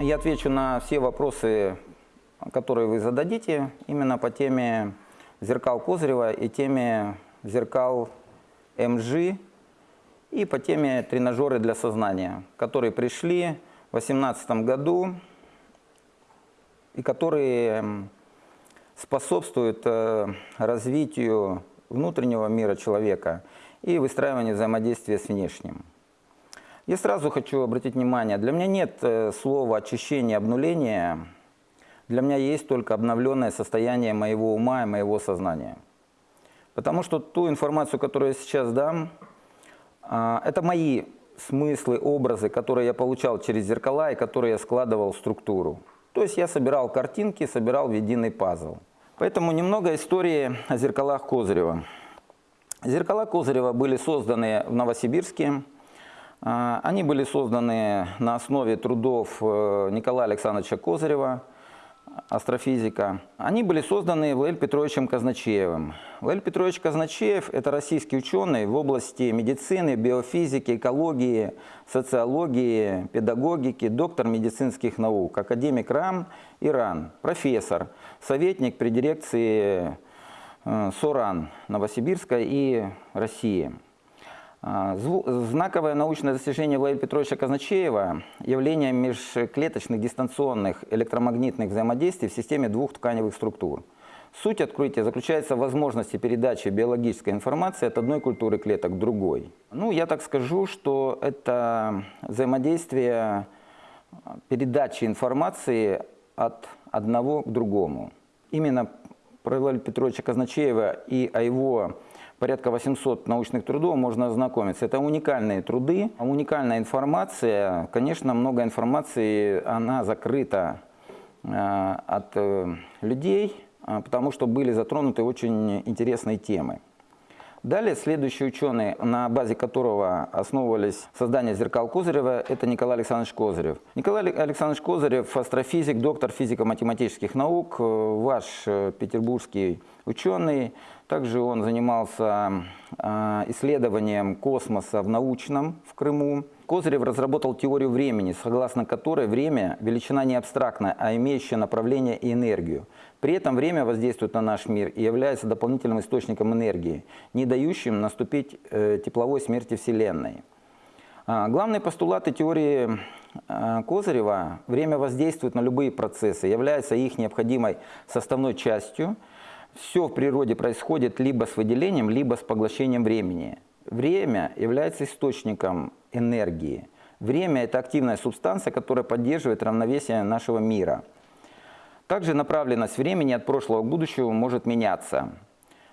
Я отвечу на все вопросы, которые вы зададите, именно по теме зеркал Козырева и теме зеркал МЖ и по теме тренажеры для сознания, которые пришли в 2018 году и которые способствуют э, развитию внутреннего мира человека и выстраиванию взаимодействия с внешним. Я сразу хочу обратить внимание, для меня нет э, слова очищение, обнуление, для меня есть только обновленное состояние моего ума и моего сознания. Потому что ту информацию, которую я сейчас дам, а, это мои смыслы, образы, которые я получал через зеркала и которые я складывал в структуру. То есть я собирал картинки, собирал в единый пазл. Поэтому немного истории о зеркалах Козырева. Зеркала Козырева были созданы в Новосибирске они были созданы на основе трудов э, Николая Александровича Козырева, астрофизика. Они были созданы Владимиром Петровичем Казначеевым. Владимир Петрович Казначеев – это российский ученый в области медицины, биофизики, экологии, социологии, педагогики, доктор медицинских наук, академик РАН и РАН, профессор, советник при дирекции э, СОРАН Новосибирска и России. А, знаковое научное достижение Владимира Петровича Казначеева – явление межклеточных дистанционных электромагнитных взаимодействий в системе двух тканевых структур. Суть открытия заключается в возможности передачи биологической информации от одной культуры клеток к другой. Ну, я так скажу, что это взаимодействие передачи информации от одного к другому. Именно про Владимира Петровича Казначеева и о его порядка 800 научных трудов можно ознакомиться. Это уникальные труды, уникальная информация. Конечно, много информации, она закрыта э, от э, людей, э, потому что были затронуты очень интересные темы. Далее следующий ученый, на базе которого основывались создание зеркал Козырева, это Николай Александрович Козырев. Николай Александрович Козырев – астрофизик, доктор физико-математических наук, ваш петербургский ученый. Также он занимался а, исследованием космоса в научном в Крыму. Козырев разработал теорию времени, согласно которой время – величина не абстрактная, а имеющая направление и энергию. При этом время воздействует на наш мир и является дополнительным источником энергии, не дающим наступить э, тепловой смерти Вселенной. А, главные постулаты теории а, Козырева – время воздействует на любые процессы, является их необходимой составной частью – все в природе происходит либо с выделением, либо с поглощением времени. Время является источником энергии. Время – это активная субстанция, которая поддерживает равновесие нашего мира. Также направленность времени от прошлого к будущему может меняться.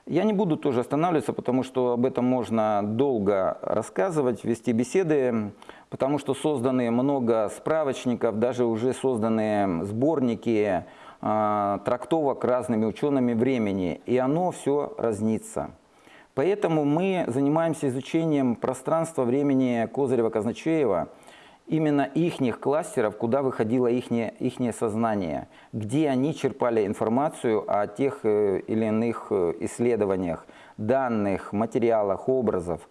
Я не буду тоже останавливаться, потому что об этом можно долго рассказывать, вести беседы, потому что созданы много справочников, даже уже созданы сборники, трактовок разными учеными времени, и оно все разнится. Поэтому мы занимаемся изучением пространства времени Козырева-Казначеева, именно ихних кластеров, куда выходило ихнее, ихнее сознание, где они черпали информацию о тех э, или иных э, исследованиях, данных, материалах, образов.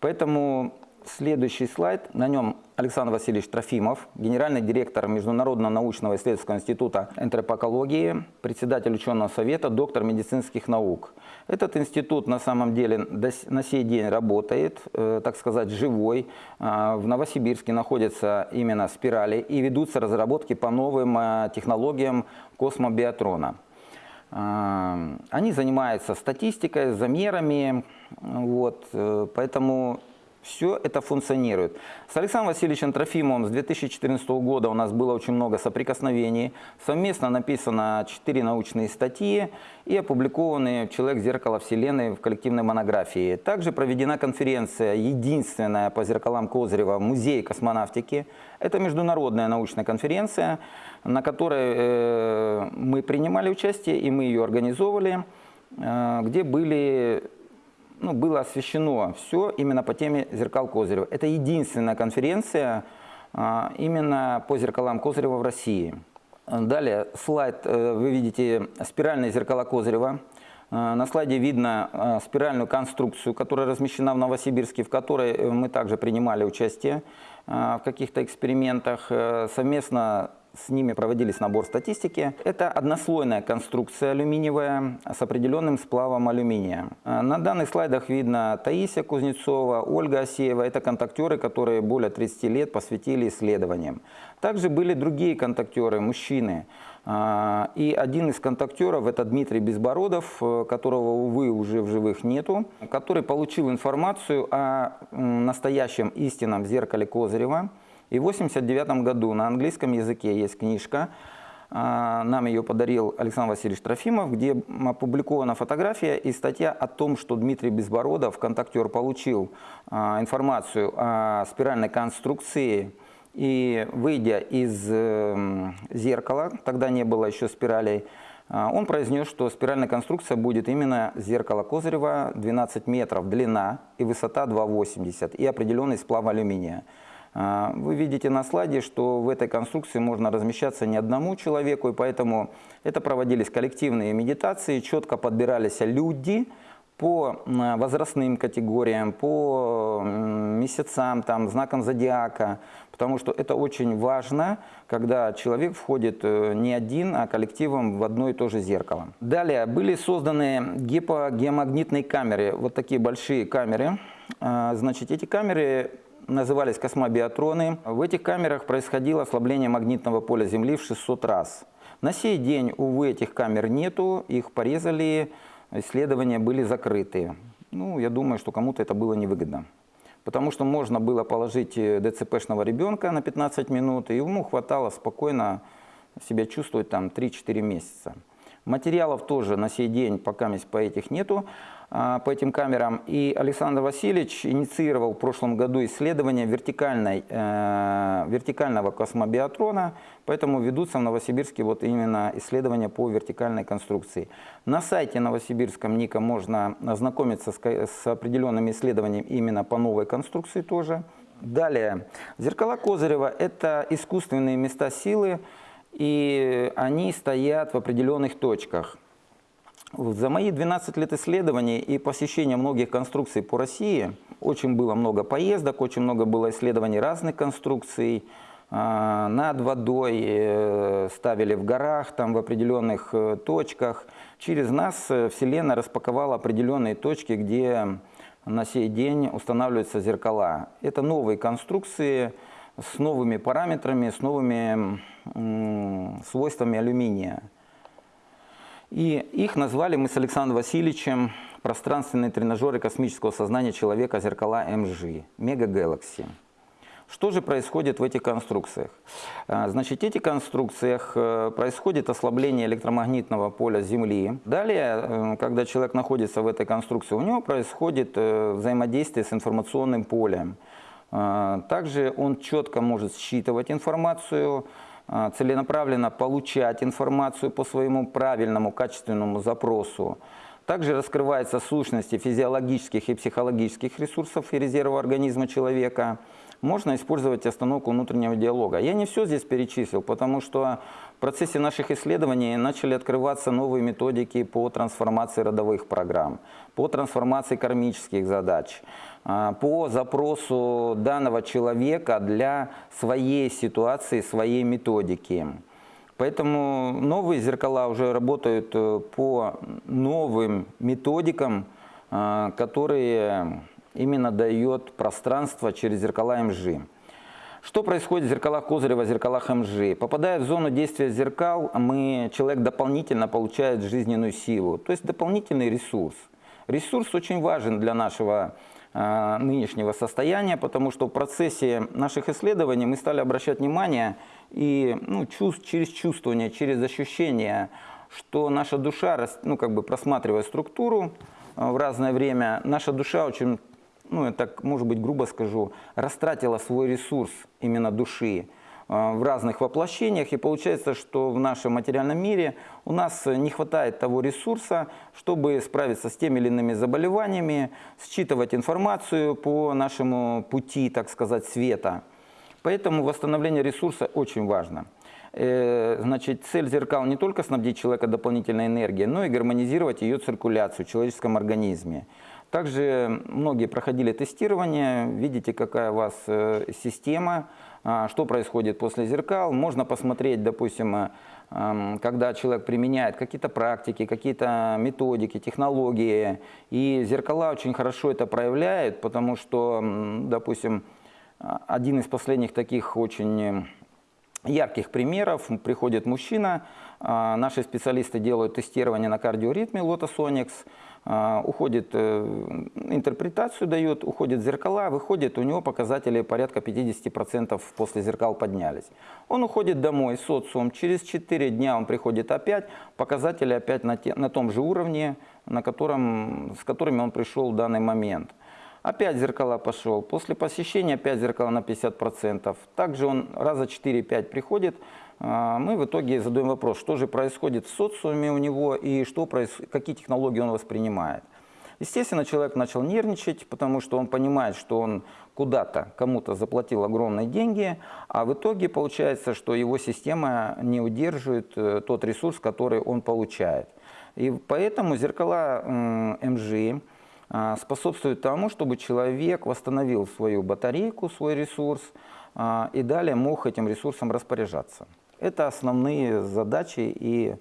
Поэтому Следующий слайд, на нем Александр Васильевич Трофимов, генеральный директор Международного научного исследовательского института энтропокологии, председатель ученого совета, доктор медицинских наук. Этот институт на самом деле на сей день работает, э, так сказать, живой. Э, в Новосибирске находятся именно спирали и ведутся разработки по новым э, технологиям космобиатрона. Они занимаются статистикой, замерами, вот, поэтому все это функционирует. С Александром Васильевичем Трофимовым с 2014 года у нас было очень много соприкосновений. Совместно написано 4 научные статьи и опубликованы «Человек. Зеркало Вселенной» в коллективной монографии. Также проведена конференция, единственная по зеркалам Козырева, Музей космонавтики. Это международная научная конференция, на которой э, мы принимали участие и мы ее организовывали, э, где были ну, было освещено все именно по теме зеркал Козырева. Это единственная конференция а, именно по зеркалам Козырева в России. Далее слайд, э, вы видите спиральные зеркала Козырева. Э, На слайде видно э, спиральную конструкцию, которая размещена в Новосибирске, в которой мы также принимали участие в каких-то экспериментах. Совместно с ними проводились набор статистики. Это однослойная конструкция алюминиевая с определенным сплавом алюминия. Э, На данных слайдах видно Таисия Кузнецова, Ольга Осеева. Это контактеры, которые более 30 лет посвятили исследованиям. Также были другие контактеры, мужчины. А, И один из контактеров, это Дмитрий Безбородов, э, которого, увы, уже в живых нету, который получил информацию о настоящем истинном зеркале Козырева. И в 1989 году на английском языке есть книжка, а, нам ее подарил Александр Васильевич Трофимов, где опубликована фотография и статья о том, что Дмитрий Безбородов, контактер, получил а, информацию о спиральной конструкции и выйдя из э, зеркала, тогда не было еще спиралей, а, он произнес, что спиральная конструкция будет именно зеркало Козырева 12 метров длина и высота 2,80 и определенный сплав алюминия. А, Вы видите на слайде, что в этой конструкции можно размещаться не одному человеку, и поэтому это проводились коллективные медитации, четко подбирались люди, по возрастным категориям, по месяцам, там, знакам зодиака, потому что это очень важно, когда человек входит э, не один, а коллективом в одно и то же зеркало. Далее были созданы гипогеомагнитные камеры, вот такие большие камеры. А, Значит, эти камеры назывались космобиатроны. В этих камерах происходило ослабление магнитного поля Земли в 600 раз. На сей день, увы, этих камер нету, их порезали, исследования были закрыты. Ну, я думаю, что кому-то это было невыгодно. Потому что можно было положить э, ДЦПшного ребенка на 15 минут, и ему хватало спокойно себя чувствовать там 3-4 месяца. Материалов тоже на сей день пока по этих нету, по этим камерам. И Александр Васильевич инициировал в прошлом году исследование вертикальной, э, вертикального космобиатрона, поэтому ведутся в Новосибирске вот именно исследования по вертикальной конструкции. На сайте новосибирском НИКа можно ознакомиться с, с определенными исследованиями именно по новой конструкции тоже. Далее, зеркала Козырева – это искусственные места силы, и они стоят в определенных точках. За мои 12 лет исследований и посещения многих конструкций по России, очень было много поездок, очень много было исследований разных конструкций. А, Над водой э, ставили в горах, там в определенных э, точках. Через нас э, Вселенная распаковала определенные точки, где на сей день устанавливаются зеркала. Это новые конструкции с новыми параметрами, с новыми свойствами алюминия. И их назвали мы с Александром Васильевичем пространственные тренажеры космического сознания человека зеркала МЖ, Мега Galaxy. Что же происходит в этих конструкциях? А, Значит, в этих конструкциях э, происходит ослабление электромагнитного поля Земли. Далее, э, когда человек находится в этой конструкции, у него происходит э, взаимодействие с информационным полем. А, Также он четко может считывать информацию, целенаправленно получать информацию по своему правильному, качественному запросу. Также раскрываются сущности физиологических и психологических ресурсов и резервов организма человека. Можно использовать остановку внутреннего диалога. Я не все здесь перечислил, потому что в процессе наших исследований начали открываться новые методики по трансформации родовых программ, по трансформации кармических задач, а, по запросу данного человека для своей ситуации, своей методики. Поэтому новые зеркала уже работают э, по новым методикам, э, которые именно дает пространство через зеркала МЖ. Что происходит в зеркалах Козырева, зеркалах МЖ? Попадая в зону действия зеркал, мы, человек дополнительно получает жизненную силу, то есть дополнительный ресурс. Ресурс очень важен для нашего нынешнего состояния, потому что в процессе наших исследований мы стали обращать внимание и ну, чувств, через чувствование, через ощущение, что наша душа, ну, как бы просматривая структуру э, в разное время, наша душа очень, ну, я так, может быть, грубо скажу, растратила свой ресурс именно души. э, в разных воплощениях, и получается, что в нашем материальном мире у нас не хватает того ресурса, чтобы справиться с теми или иными заболеваниями, считывать информацию по нашему пути, так сказать, света. Поэтому восстановление ресурса очень важно. Э, Значит, цель зеркал не только снабдить человека дополнительной энергией, но и гармонизировать ее циркуляцию в человеческом организме. Также многие проходили тестирование, видите, какая у вас э, система, что происходит после зеркал. Можно посмотреть, допустим, э, эм, когда человек применяет какие-то практики, какие-то методики, технологии. И зеркала очень хорошо это проявляют, потому что, допустим, а, один из последних таких очень э, ярких примеров. Приходит мужчина, а, наши специалисты делают тестирование на кардиоритме Lotus а, уходит, э, интерпретацию дает, уходит зеркала, выходит, у него показатели порядка 50% после зеркал поднялись. Он уходит домой, социум, через 4 дня он приходит опять, показатели опять на, те, на том же уровне, на котором, с которыми он пришел в данный момент. Опять зеркала пошел. После посещения опять зеркала на 50%. Также он раза 4-5 приходит. А, мы в итоге задаем вопрос, что же происходит в социуме у него и что, какие технологии он воспринимает. Естественно, человек начал нервничать, потому что он понимает, что он куда-то кому-то заплатил огромные деньги, а в итоге получается, что его система не удерживает э, тот ресурс, который он получает. И поэтому зеркала МЖ а, способствует тому, чтобы человек восстановил свою батарейку, свой ресурс а, и далее мог этим ресурсом распоряжаться. Это основные задачи и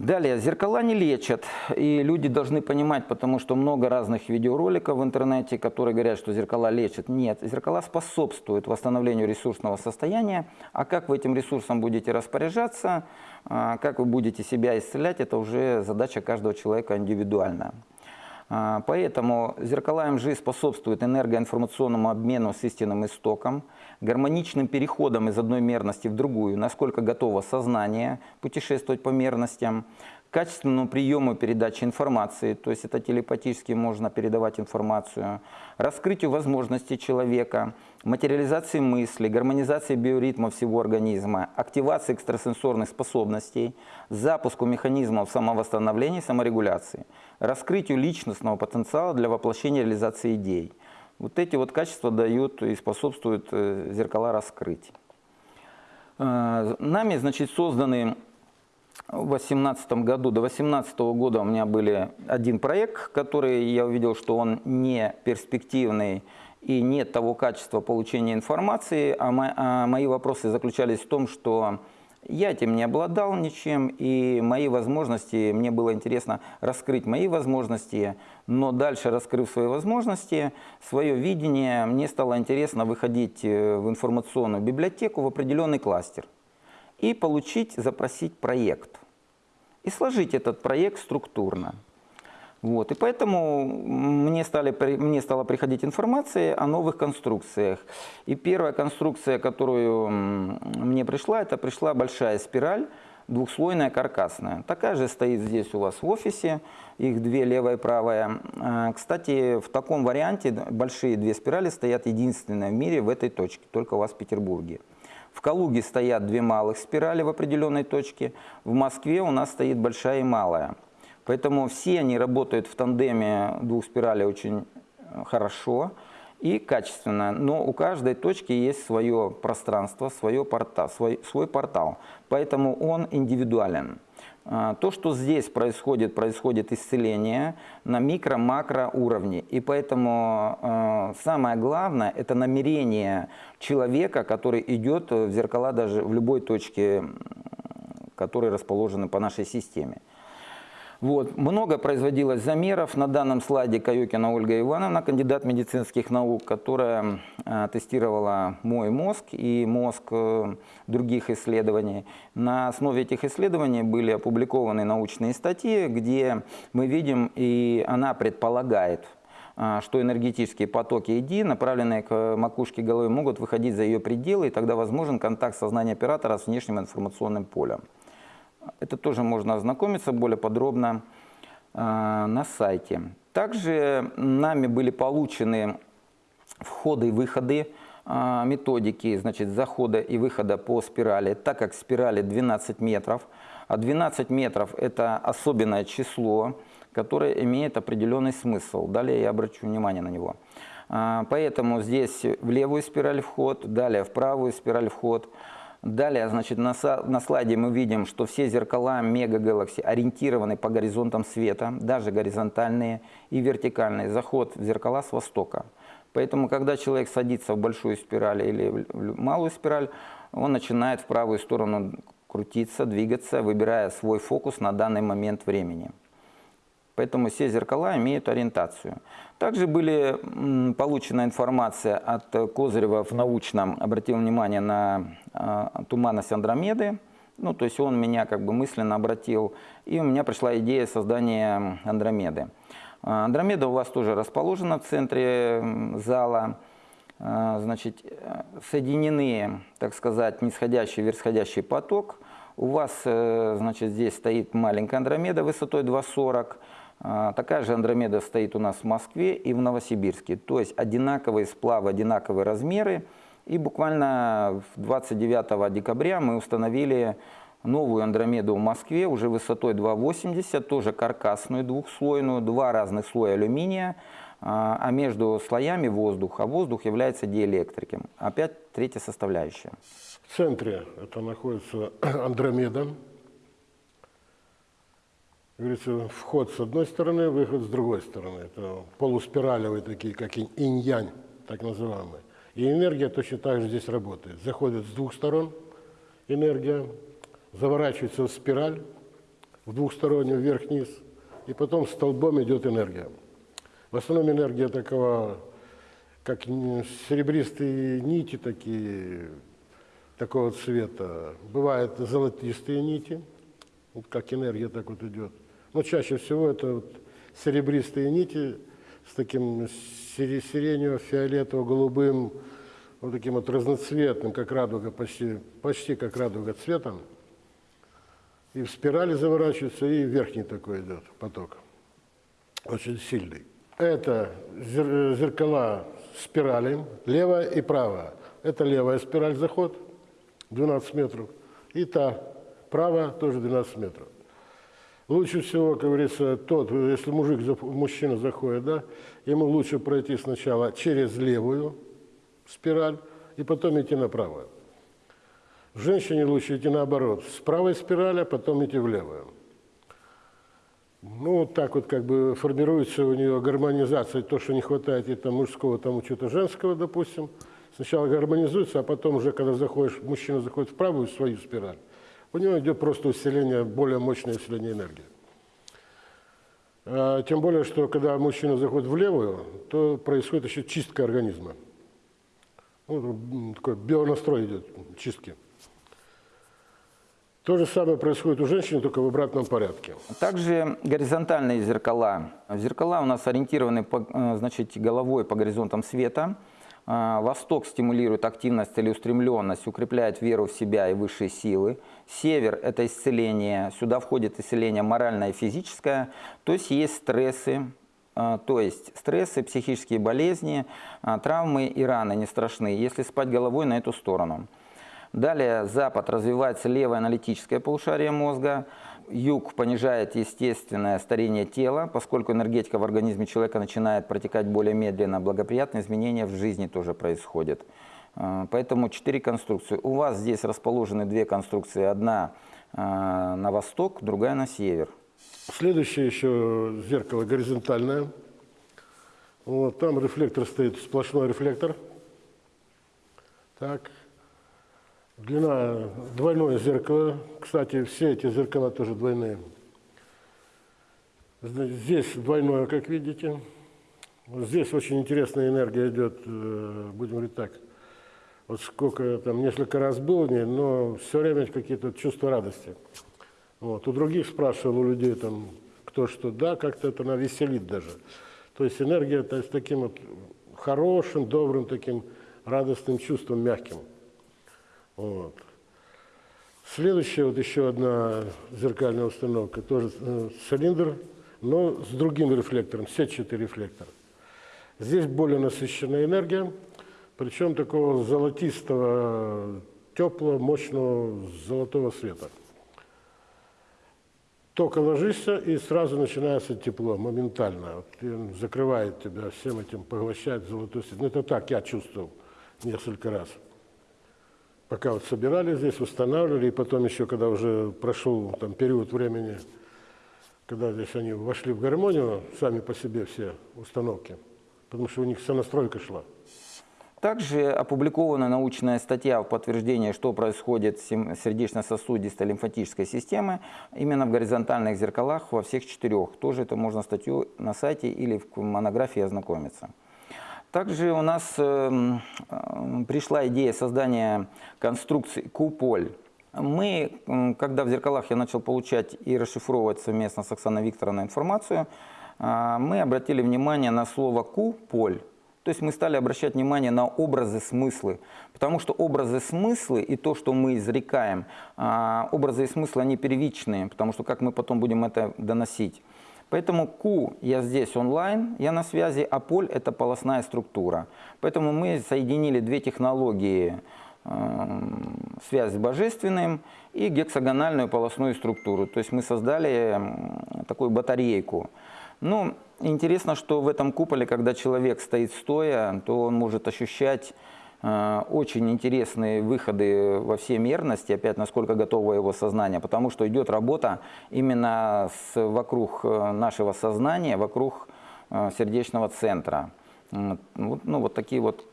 Далее, зеркала не лечат, и люди должны понимать, потому что много разных видеороликов в интернете, которые говорят, что зеркала лечат. Нет, зеркала способствуют восстановлению ресурсного состояния, а как вы этим ресурсом будете распоряжаться, а, как вы будете себя исцелять, это уже задача каждого человека индивидуальная. А, поэтому зеркала МЖ способствуют энергоинформационному обмену с истинным истоком, гармоничным переходом из одной мерности в другую, насколько готово сознание путешествовать по мерностям, качественному приему передачи информации, то есть это телепатически можно передавать информацию, раскрытию возможностей человека, материализации мысли, гармонизации биоритма всего организма, активации экстрасенсорных способностей, запуску механизмов самовосстановления и саморегуляции, раскрытию личностного потенциала для воплощения реализации идей. Вот эти вот качества дают и способствуют э, зеркала раскрыть. Э, нами, значит, созданы в 2018 году, до 2018 года у меня были один проект, который я увидел, что он не перспективный и нет того качества получения информации, а, а мои вопросы заключались в том, что я этим не обладал ничем, и мои возможности, мне было интересно раскрыть мои возможности, но дальше, раскрыв свои возможности, свое видение, мне стало интересно выходить э, в информационную библиотеку, в определенный кластер и получить, запросить проект. И сложить этот проект структурно. Вот. И поэтому мне, стали, мне стала приходить информация о новых конструкциях. И первая конструкция, которую мне пришла, это пришла большая спираль, двухслойная каркасная. Такая же стоит здесь у вас в офисе, их две, левая и правая. А, кстати, в таком варианте большие две спирали стоят единственные в мире в этой точке, только у вас в Петербурге. В Калуге стоят две малых спирали в определенной точке, в Москве у нас стоит большая и малая. Поэтому все они работают в тандеме двух спиралей очень э, хорошо и качественно. Но у каждой точки есть свое пространство, свое порта, свой, свой портал. Поэтому он индивидуален. А, то, что здесь происходит, происходит исцеление на микро-макро уровне. И поэтому э, самое главное – это намерение человека, который идет в зеркала даже в любой точке, которые расположены по нашей системе. Вот. Много производилось замеров. На данном слайде Каюкина Ольга Ивановна, кандидат медицинских наук, которая э, тестировала мой мозг и мозг э, других исследований. На основе этих исследований были опубликованы научные статьи, где мы видим, и она предполагает, э, что энергетические потоки ИДИ, направленные к макушке головы, могут выходить за ее пределы, и тогда возможен контакт сознания оператора с внешним информационным полем. Это тоже можно ознакомиться более подробно э, на сайте. Также нами были получены входы и выходы э, методики значит, захода и выхода по спирали, так как спирали 12 метров, а 12 метров – это особенное число, которое имеет определенный смысл. Далее я обращу внимание на него. А, Поэтому здесь в левую спираль вход, далее в правую спираль вход. Далее, значит, на, на слайде мы видим, что все зеркала Мега ориентированы по горизонтам света, даже горизонтальные и вертикальные. Заход в зеркала с востока. Поэтому, когда человек садится в большую спираль или в малую спираль, он начинает в правую сторону крутиться, двигаться, выбирая свой фокус на данный момент времени. Поэтому все зеркала имеют ориентацию. Также были получена информация от Козырева в научном, обратил внимание на э, туманность Андромеды. Ну, то есть он меня как бы мысленно обратил, и у меня пришла идея создания Андромеды. А, Андромеда у вас тоже расположена в центре зала. А, Значит, э, соединены, так сказать, нисходящий и верхходящий поток. У вас, э, значит, здесь стоит маленькая Андромеда высотой 2,40. А, Такая же Андромеда стоит у нас в Москве и в Новосибирске. То есть одинаковые сплавы, одинаковые размеры. И буквально в 29 декабря мы установили новую Андромеду в Москве, уже высотой 2,80, тоже каркасную двухслойную, два разных слоя алюминия, а а между слоями воздух, а воздух является диэлектриком. Опять третья составляющая. В центре это находится Андромеда. Говорится, вход с одной стороны, выход с другой стороны. Это полуспиралевые такие, как инь- инь-янь, так называемые. И энергия точно так же здесь работает. Заходит с двух сторон энергия, заворачивается в спираль, в двухстороннюю вверх-вниз, и потом столбом идет энергия. В основном энергия такого, как серебристые нити такие, такого цвета. Бывают золотистые нити, вот как энергия так вот идет. Но чаще всего это вот серебристые нити с таким сире- сиренево-фиолетово-голубым, вот таким вот разноцветным, как радуга, почти, почти как радуга цветом. И в спирали заворачивается, и верхний такой идет поток. Очень сильный. Это зер- зеркала спирали, левая и правая. Это левая спираль заход, 12 метров. И та правая тоже 12 метров. Лучше всего, как говорится, тот, если мужик, мужчина заходит, да, ему лучше пройти сначала через левую спираль и потом идти на правую. Женщине лучше идти наоборот, с правой спирали, а потом идти в левую. Ну, вот так вот как бы формируется у нее гармонизация, то, что не хватает и там мужского, там чего-то женского, допустим. Сначала гармонизуется, а потом уже, когда заходишь, мужчина заходит в правую свою спираль, у него идет просто усиление, более мощное усиление энергии. А, Тем более, что когда мужчина заходит в левую, то происходит еще чистка организма. Ну, такой бионастрой идет, чистки. То же самое происходит у женщины, только в обратном порядке. Также горизонтальные зеркала. Зеркала у нас ориентированы по, э, значит, головой по горизонтам света. А, Восток стимулирует активность, целеустремленность, укрепляет веру в себя и высшие силы. Север – это исцеление. Сюда входит исцеление моральное и физическое. То есть есть стрессы, а, то есть стрессы, психические болезни, а, травмы и раны не страшны, если спать головой на эту сторону. Далее Запад развивается левое аналитическое полушарие мозга, Юг понижает естественное старение тела, поскольку энергетика в организме человека начинает протекать более медленно, благоприятные изменения в жизни тоже происходят. А, Поэтому четыре конструкции. У вас здесь расположены две конструкции. Одна а, на восток, другая на север. Следующее еще зеркало горизонтальное. Вот, там рефлектор стоит, сплошной рефлектор. Так. Длина двойное зеркало. Кстати, все эти зеркала тоже двойные. Здесь двойное, как видите. Здесь очень интересная энергия идет, э, будем говорить так. Вот сколько там, несколько раз был в ней, но все время какие-то чувства радости. Вот. У других спрашивал, у людей там, кто что, да, как-то это она веселит даже. То есть энергия то есть, таким вот хорошим, добрым, таким радостным чувством, мягким. Вот. Следующая вот еще одна зеркальная установка, тоже э, цилиндр, но с другим рефлектором, сетчатый рефлектор. Здесь более насыщенная энергия, причем такого золотистого, теплого, мощного золотого света. только ложишься, и сразу начинается тепло, моментально. Вот, закрывает тебя всем этим, поглощает золотую свет. Ну, это так я чувствовал несколько раз. Пока вот собирали здесь, устанавливали, и потом еще, когда уже прошел там период времени, когда здесь они вошли в гармонию, сами по себе все установки, потому что у них вся настройка шла. Также опубликована научная статья в подтверждение, что происходит с сердечно-сосудистой лимфатической системой именно в горизонтальных зеркалах во всех четырех. Тоже это можно статью на сайте или в монографии ознакомиться. Также у нас э, э, пришла идея создания конструкции куполь. Мы, когда в зеркалах я начал получать и расшифровывать совместно с Оксаной Викторовной информацию, э, мы обратили внимание на слово «куполь». То есть мы стали обращать внимание на образы, смыслы. Потому что образы, смыслы и то, что мы изрекаем, образы и смыслы, они первичные, потому что как мы потом будем это доносить. Поэтому Q я здесь онлайн, я на связи, а поль – это полостная структура. Поэтому мы соединили две технологии э, связь с божественным и гексагональную полостную структуру. То есть мы создали такую батарейку. Ну, интересно, что в этом куполе, когда человек стоит стоя, то он может ощущать очень интересные выходы во все мерности, опять насколько готово его сознание, потому что идет работа именно с, вокруг э, нашего сознания, вокруг э, сердечного центра. Вот, ну, вот такие вот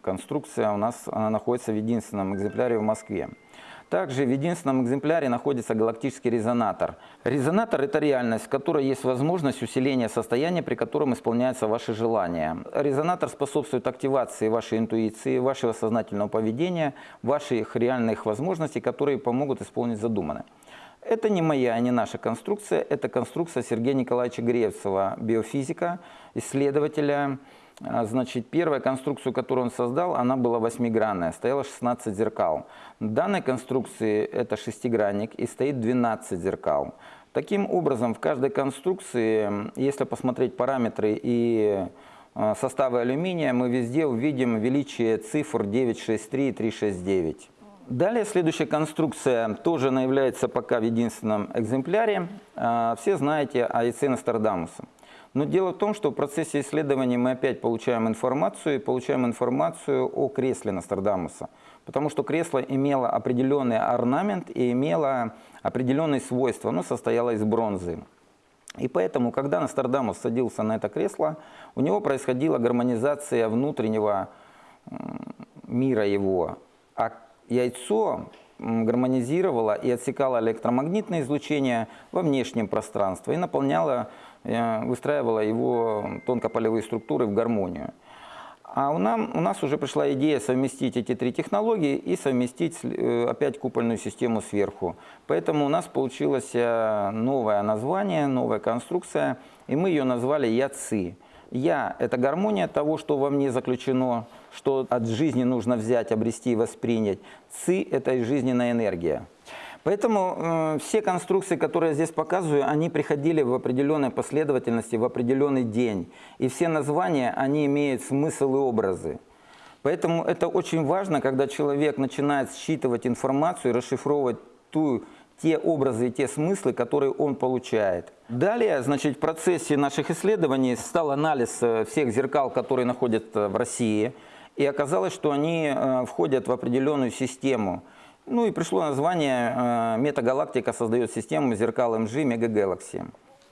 конструкции у нас она находится в единственном экземпляре в Москве. Также в единственном экземпляре находится галактический резонатор. Резонатор – это реальность, в которой есть возможность усиления состояния, при котором исполняются ваши желания. Резонатор способствует активации вашей интуиции, вашего сознательного поведения, ваших реальных возможностей, которые помогут исполнить задуманное. Это не моя, не наша конструкция, это конструкция Сергея Николаевича Гревцева, биофизика, исследователя, значит, первая конструкцию, которую он создал, она была восьмигранная, стояло 16 зеркал. В данной конструкции это шестигранник и стоит 12 зеркал. Таким образом, в каждой конструкции, если посмотреть параметры и а, составы алюминия, мы везде увидим величие цифр 963 и 369. Далее следующая конструкция тоже она является пока в единственном экземпляре. А, все знаете о яйце Нострадамуса. Но дело в том, что в процессе исследования мы опять получаем информацию, и получаем информацию о кресле Нострадамуса. Потому что кресло имело определенный орнамент и имело определенные свойства, оно состояло из бронзы. И поэтому, когда Нострадамус садился на это кресло, у него происходила гармонизация внутреннего мира его. А яйцо гармонизировало и отсекало электромагнитное излучение во внешнем пространстве и наполняло выстраивала его тонкополевые структуры в гармонию. А у, нам, у нас уже пришла идея совместить эти три технологии и совместить э, опять купольную систему сверху. Поэтому у нас получилось э, новое название, новая конструкция, и мы ее назвали ЯЦИ. Я – это гармония того, что во мне заключено, что от жизни нужно взять, обрести и воспринять. Ци – это жизненная энергия. Поэтому э, все конструкции, которые я здесь показываю, они приходили в определенной последовательности, в определенный день. И все названия, они имеют смысл и образы. Поэтому это очень важно, когда человек начинает считывать информацию и расшифровывать ту, те образы и те смыслы, которые он получает. Далее, значит, в процессе наших исследований стал анализ э, всех зеркал, которые находятся в России. И оказалось, что они э, входят в определенную систему – ну и пришло название э, «Метагалактика создает систему зеркал МЖ Мегагалакси».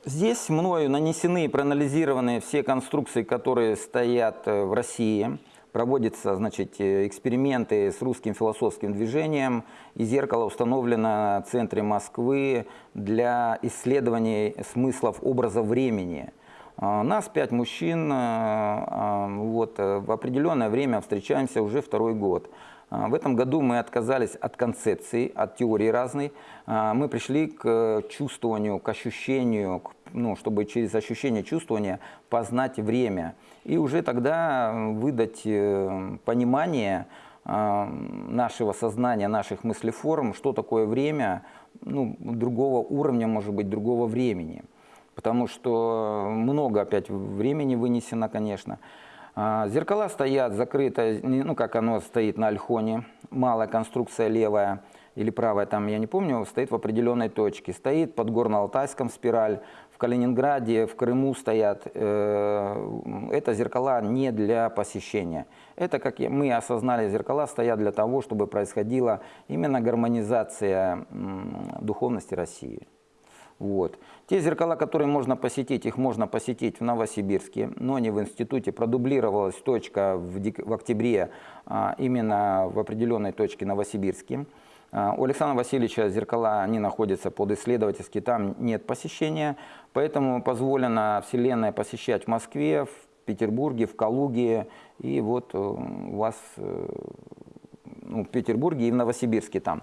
Здесь мною нанесены и проанализированы все конструкции, которые стоят э, в России. Проводятся значит, э, эксперименты с русским философским движением, и зеркало установлено в центре Москвы для исследований смыслов образа времени. Нас пять мужчин вот, в определенное время встречаемся уже второй год. А, в этом году мы отказались от концепции, от теории разной. А, мы пришли к чувствованию, к ощущению, к, ну, чтобы через ощущение чувствования познать время. И уже тогда выдать э, понимание нашего сознания, наших мыслеформ, что такое время, ну, другого уровня, может быть, другого времени. Потому что много опять времени вынесено, конечно. А, Зеркала стоят закрыто, ну как оно стоит на альхоне, малая конструкция левая или правая, там я не помню, стоит в определенной точке. Стоит под Горно-Алтайском спираль, в Калининграде, в Крыму стоят. Э, Это зеркала не для посещения. Это, как мы осознали, зеркала стоят для того, чтобы происходила именно гармонизация духовности России. Вот. Те зеркала, которые можно посетить, их можно посетить в Новосибирске, но не в институте. Продублировалась точка в, в октябре а, именно в определенной точке Новосибирске. А, У Александра Васильевича зеркала, они находятся под исследовательски, там нет посещения, поэтому позволено Вселенная посещать в Москве, в Петербурге, в Калуге, и вот э, у вас э, ну, в Петербурге и в Новосибирске там.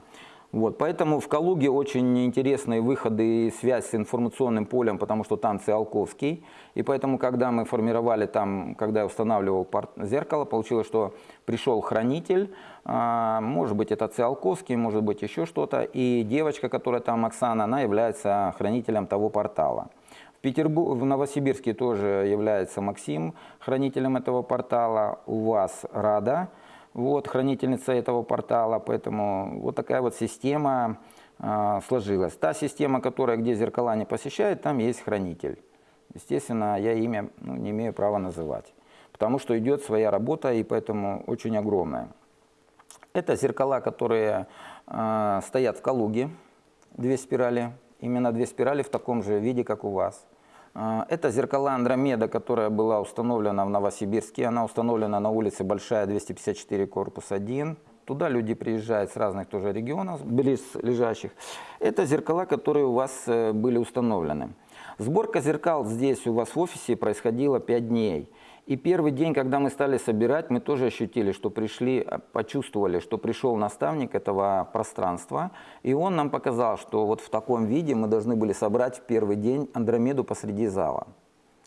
Вот, поэтому в Калуге очень интересные выходы и связь с информационным полем, потому что там Циолковский. И поэтому, когда мы формировали там, когда я устанавливал зеркало, получилось, что пришел хранитель, а, может быть, это Циолковский, может быть, еще что-то. И девочка, которая там, Оксана, она является хранителем того портала. Петербург, в Новосибирске тоже является Максим хранителем этого портала. У вас Рада, вот, хранительница этого портала. Поэтому вот такая вот система а, сложилась. Та система, которая, где зеркала не посещает, там есть хранитель. Естественно, я имя ну, не имею права называть, потому что идет своя работа и поэтому очень огромная. Это зеркала, которые э, стоят в Калуге, две спирали, именно две спирали в таком же виде, как у вас. Э, Это зеркала Андромеда, которая была установлена в Новосибирске. Она установлена на улице Большая, 254, корпус 1. Туда люди приезжают с разных тоже регионов, близлежащих. Это зеркала, которые у вас э, были установлены. Сборка зеркал здесь у вас в офисе происходила 5 дней. И первый день, когда мы стали собирать, мы тоже ощутили, что пришли, э, почувствовали, что пришел наставник этого пространства, и он нам показал, что вот в таком виде мы должны были собрать в первый день Андромеду посреди зала.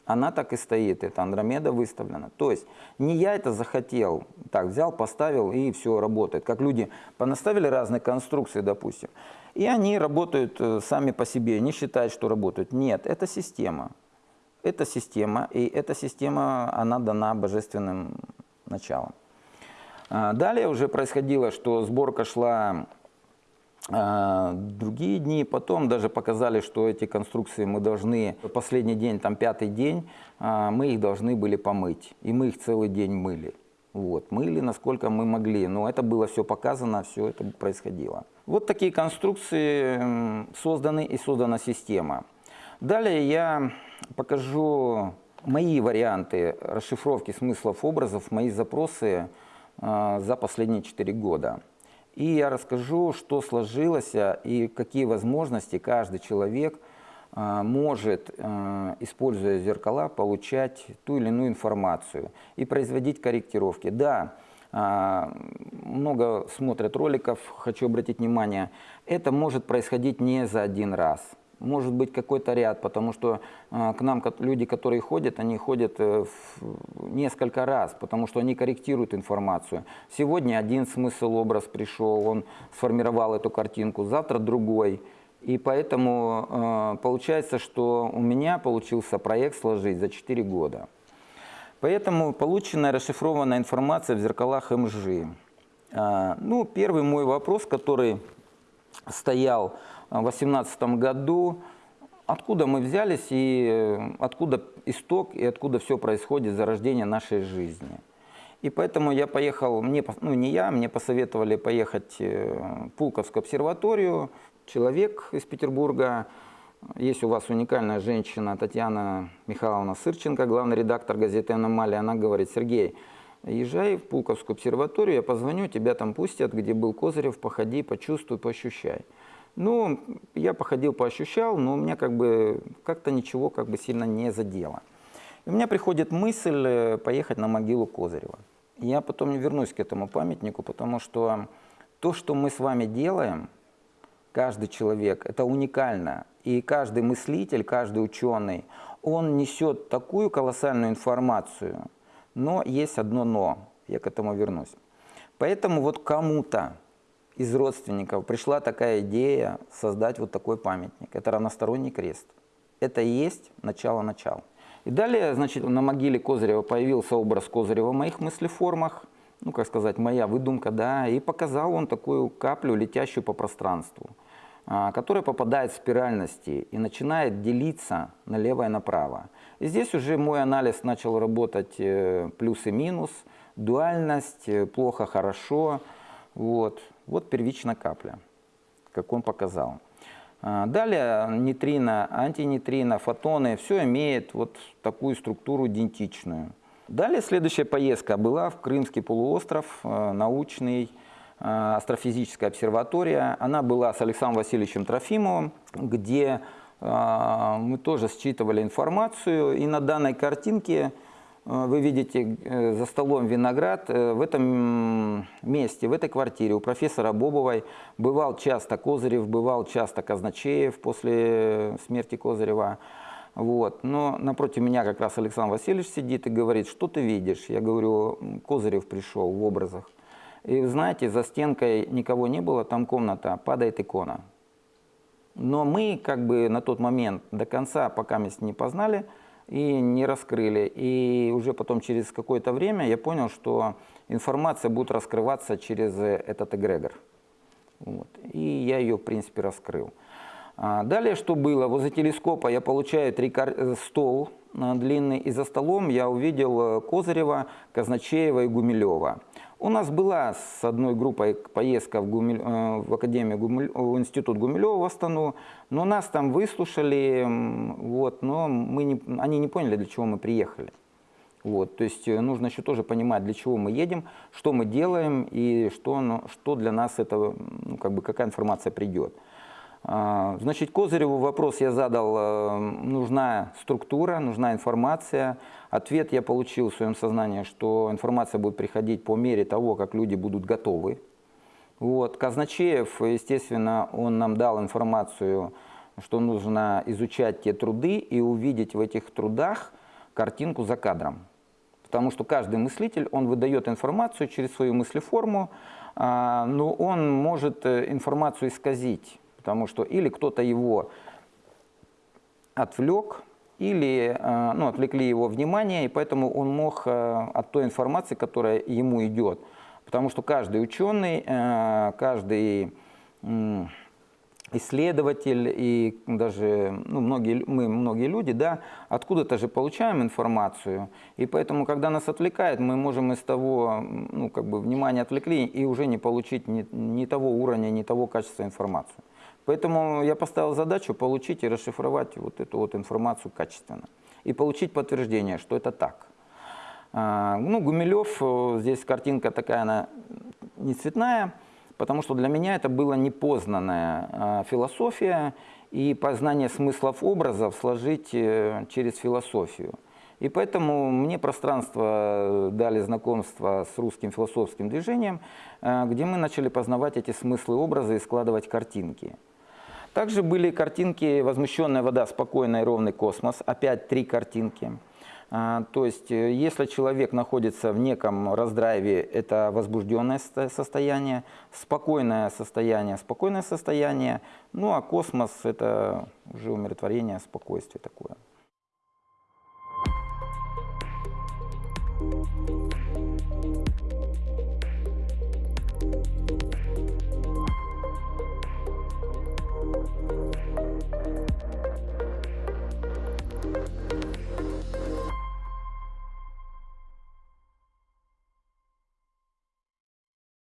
Она так и стоит, эта Андромеда выставлена. То есть не я это захотел, так взял, поставил и все работает. Как люди понаставили разные конструкции, допустим, и они работают э, сами по себе, не считают, что работают. Нет, это система. Это система, и эта система, она дана божественным началом. А, Далее уже происходило, что сборка шла а, другие дни, потом даже показали, что эти конструкции мы должны, последний день, там пятый день, а, мы их должны были помыть. И мы их целый день мыли. Вот, мыли, насколько мы могли. Но это было все показано, все это происходило. Вот такие конструкции созданы и создана система. Далее я покажу мои варианты расшифровки смыслов образов, мои запросы э, за последние 4 года. И я расскажу, что сложилось э, и какие возможности каждый человек э, может, используя зеркала, получать ту или иную информацию и производить корректировки. Да, много смотрят роликов, хочу обратить внимание, это может происходить не за один раз. Может быть какой-то ряд, потому что а, к нам люди, которые ходят, они ходят э, несколько раз, потому что они корректируют информацию. Сегодня один смысл, образ пришел, он сформировал эту картинку, завтра другой. И поэтому э, получается, что у меня получился проект сложить за 4 года. Поэтому полученная расшифрованная информация в зеркалах МЖ. Ну, первый мой вопрос, который стоял 2018 году, откуда мы взялись и э, откуда исток и откуда все происходит зарождение нашей жизни. И поэтому я поехал, мне, ну не я, мне посоветовали поехать э, в Пулковскую обсерваторию. Человек из Петербурга, есть у вас уникальная женщина Татьяна Михайловна Сырченко, главный редактор газеты «Аномалия». Она говорит, Сергей, езжай в Пулковскую обсерваторию, я позвоню, тебя там пустят, где был Козырев, походи, почувствуй, поощущай. Ну, я походил, поощущал, но у меня как бы как-то ничего как бы сильно не задело. И у меня приходит мысль э, поехать на могилу Козырева. Я потом не вернусь к этому памятнику, потому что то, что мы с вами делаем, каждый человек, это уникально. И каждый мыслитель, каждый ученый, он несет такую колоссальную информацию. Но есть одно но, я к этому вернусь. Поэтому вот кому-то из родственников пришла такая идея создать вот такой памятник. Это равносторонний крест. Это и есть начало начала. И далее, значит, на могиле Козырева появился образ Козырева в моих мыслеформах, ну, как сказать, моя выдумка, да, и показал он такую каплю, летящую по пространству, а, которая попадает в спиральности и начинает делиться налево и направо. И здесь уже мой анализ начал работать э, плюс и минус, дуальность, э, плохо, хорошо, вот, вот первичная капля, как он показал. А, далее нейтрино, антинейтрино, фотоны, все имеет вот такую структуру идентичную. Далее следующая поездка была в Крымский полуостров, э, научный, э, астрофизическая обсерватория. Она была с Александром Васильевичем Трофимовым, где мы тоже считывали информацию. И на данной картинке вы видите э, за столом виноград. Э, в этом месте, в этой квартире у профессора Бобовой бывал часто Козырев, бывал часто Казначеев после смерти Козырева. Вот. Но напротив меня как раз Александр Васильевич сидит и говорит, что ты видишь? Я говорю, Козырев пришел в образах. И знаете, за стенкой никого не было, там комната, падает икона. Но мы как бы на тот момент до конца, пока мы не познали, и не раскрыли. И уже потом через какое-то время я понял, что информация будет раскрываться через этот эгрегор. Вот. И я ее, в принципе, раскрыл. А далее что было? Возле телескопа я получаю три э, стол э, длинный, и за столом я увидел э, Козырева, Казначеева и Гумилева. У нас была с одной группой поездка в, Гумиль, э, в Академию Гумиль, в Институт Гумилева в Астану, но нас там выслушали, вот, но мы не, они не поняли, для чего мы приехали. Вот, то есть э, нужно еще тоже понимать, для чего мы едем, что мы делаем и что, ну, что для нас это, ну, как бы, какая информация придет. А, значит, Козыреву вопрос я задал, э, нужна структура, нужна информация. Ответ я получил в своем сознании, что информация будет приходить по мере того, как люди будут готовы. Вот. Казначеев, естественно, он нам дал информацию, что нужно изучать те труды и увидеть в этих трудах картинку за кадром. Потому что каждый мыслитель, он выдает информацию через свою мыслеформу, а, но он может э, информацию исказить потому что или кто-то его отвлек, или э, ну, отвлекли его внимание, и поэтому он мог э, от той информации, которая ему идет, потому что каждый ученый, э, каждый исследователь и даже ну, многие, мы, многие люди, да, откуда-то же получаем информацию, и поэтому, когда нас отвлекает, мы можем из того, ну, как бы, внимания отвлекли и уже не получить ни, ни того уровня, ни того качества информацию. Поэтому я поставил задачу получить и расшифровать вот эту вот информацию качественно. И получить подтверждение, что это так. А, ну, Гумилев, э, здесь картинка такая, она не цветная, потому что для меня это была непознанная а, философия и познание смыслов образов сложить э, через философию. И поэтому мне пространство дали знакомство с русским философским движением, э, где мы начали познавать эти смыслы образы и складывать картинки. Также были картинки «Возмущенная вода», «Спокойный и ровный космос». Опять три картинки. А, то есть, э, если человек находится в неком раздрайве, это возбужденное состояние, спокойное состояние, спокойное состояние, ну а космос – это уже умиротворение, спокойствие такое.